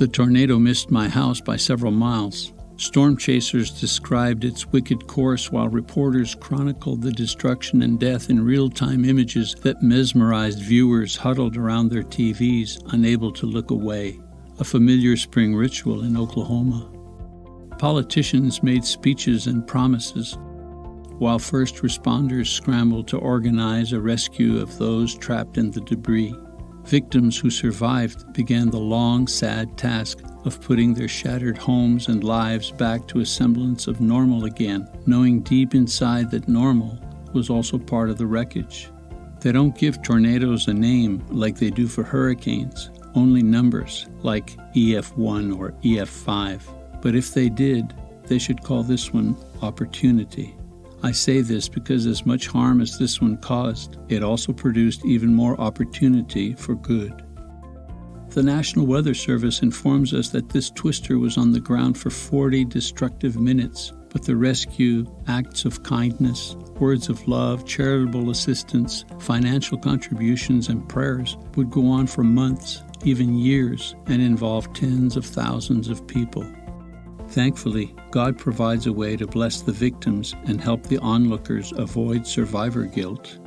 The tornado missed my house by several miles. Storm chasers described its wicked course while reporters chronicled the destruction and death in real time images that mesmerized viewers huddled around their TVs, unable to look away. A familiar spring ritual in Oklahoma. Politicians made speeches and promises, while first responders scrambled to organize a rescue of those trapped in the debris. Victims who survived began the long, sad task of putting their shattered homes and lives back to a semblance of normal again, knowing deep inside that normal was also part of the wreckage. They don't give tornadoes a name like they do for hurricanes, only numbers like EF1 or EF5. But if they did, they should call this one opportunity. I say this because, as much harm as this one caused, it also produced even more opportunity for good. The National Weather Service informs us that this twister was on the ground for 40 destructive minutes, but the rescue, acts of kindness, words of love, charitable assistance, financial contributions, and prayers would go on for months, even years, and involve tens of thousands of people. Thankfully, God provides a way to bless the victims and help the onlookers avoid survivor guilt.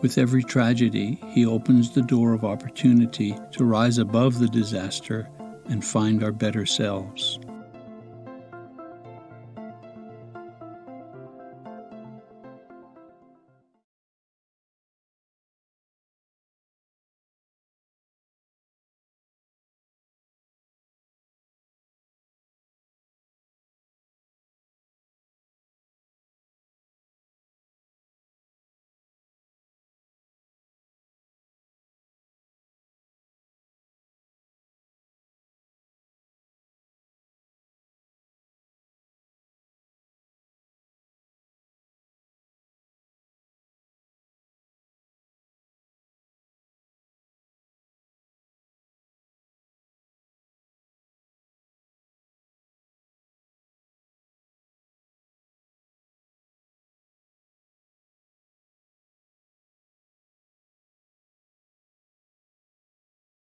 With every tragedy, He opens the door of opportunity to rise above the disaster and find our better selves.